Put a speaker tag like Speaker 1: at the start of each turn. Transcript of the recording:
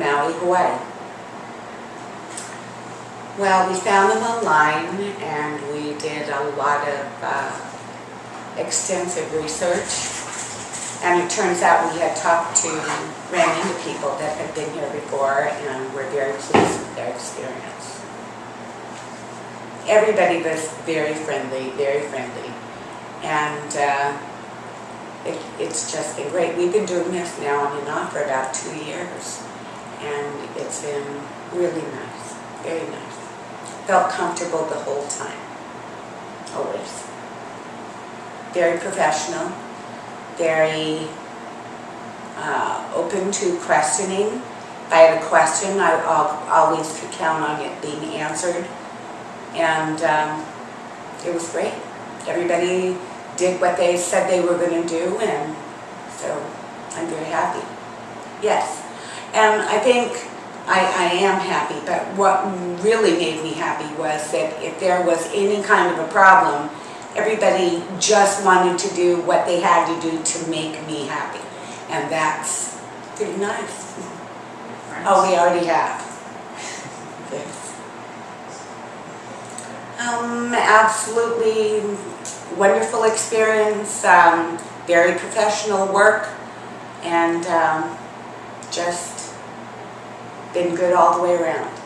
Speaker 1: Maui, Hawaii. Well, we found them online and we did a lot of uh, extensive research. And it turns out we had talked to, ran into people that had been here before and were very pleased with their experience. Everybody was very friendly, very friendly. And uh, it, it's just been great. We've been doing this now on and off for about two years. And it's been really nice, very nice. Felt comfortable the whole time, always. Very professional, very uh, open to questioning. If I had a question, I al- always could count on it being answered. And um, it was great. Everybody did what they said they were going to do, and so I'm very happy. Yes. And I think I, I am happy, but what really made me happy was that if there was any kind of a problem, everybody just wanted to do what they had to do to make me happy. And that's pretty nice. Oh, we already have. Yes. Um, absolutely wonderful experience, um, very professional work, and um, just been good all the way around.